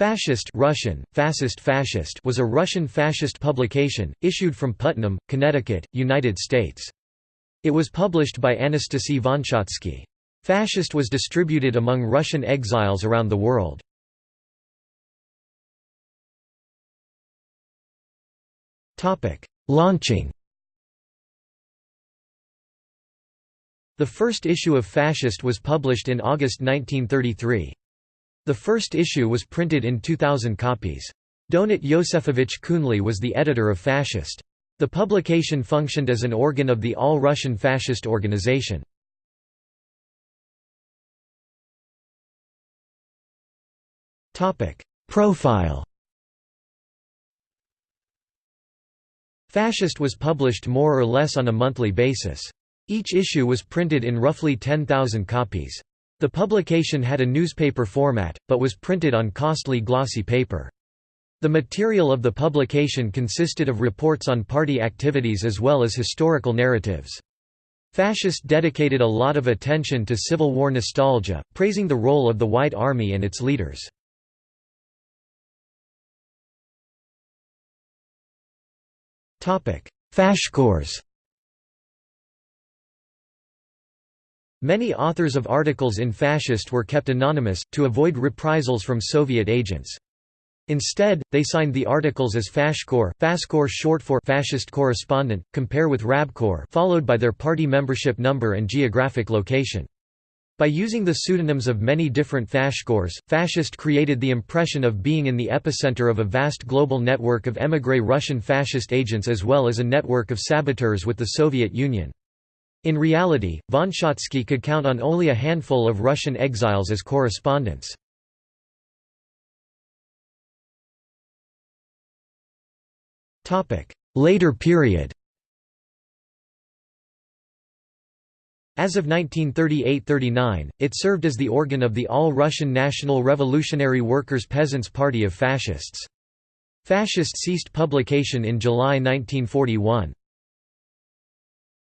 Fascist Russian, Fascist Fascist was a Russian fascist publication, issued from Putnam, Connecticut, United States. It was published by Anastasy Vonsyatsky. Fascist was distributed among Russian exiles around the world. Launching The first issue of Fascist was published in August 1933. The first issue was printed in 2,000 copies. Donat Yosefovich Kunli was the editor of Fascist. The publication functioned as an organ of the All-Russian Fascist Organization. Profile Fascist was published more or less on a monthly basis. Each issue was printed in roughly 10,000 copies. The publication had a newspaper format, but was printed on costly glossy paper. The material of the publication consisted of reports on party activities as well as historical narratives. Fascist dedicated a lot of attention to Civil War nostalgia, praising the role of the White Army and its leaders. Fashkors Many authors of articles in Fascist were kept anonymous, to avoid reprisals from Soviet agents. Instead, they signed the articles as Fashkor, Faskor short for Fascist Correspondent, compare with Rabkor followed by their party membership number and geographic location. By using the pseudonyms of many different Fashkors, Fascist created the impression of being in the epicenter of a vast global network of émigré Russian fascist agents as well as a network of saboteurs with the Soviet Union. In reality, von Vonsyatsky could count on only a handful of Russian exiles as correspondents. Later period As of 1938–39, it served as the organ of the All-Russian National Revolutionary Workers' Peasants' Party of Fascists. Fascist ceased publication in July 1941.